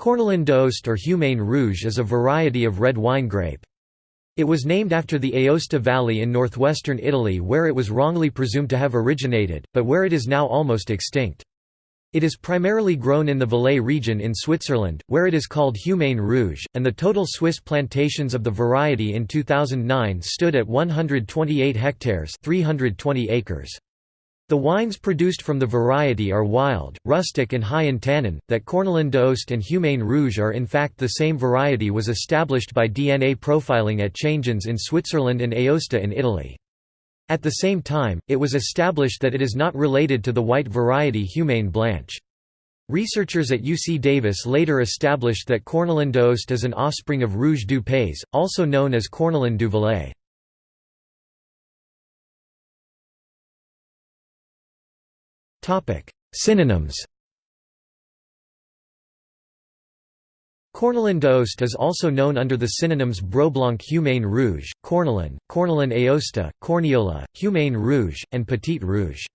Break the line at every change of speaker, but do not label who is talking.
Cornalin d'Aoste or Humagne Rouge is a variety of red wine grape. It was named after the Aosta Valley in northwestern Italy where it was wrongly presumed to have originated, but where it is now almost extinct. It is primarily grown in the Valais region in Switzerland, where it is called Humagne Rouge, and the total Swiss plantations of the variety in 2009 stood at 128 hectares 320 acres. The wines produced from the variety are wild, rustic and high in tannin. That Cornalin d'Aoste and Humagne Rouge are in fact the same variety was established by DNA profiling at Changins in Switzerland and Aosta in Italy. At the same time, it was established that it is not related to the white variety Humagne Blanche. Researchers at UC Davis later established that Cornalin d'Aoste is an offspring of Rouge du Pays, also known as Cornalin du Valais. Synonyms Cornalin d'Aoste is also known under the synonyms Broblanc Humagne Rouge, Cornalin, Cornalin Aosta, Corniola, Humain Rouge, and Petit Rouge.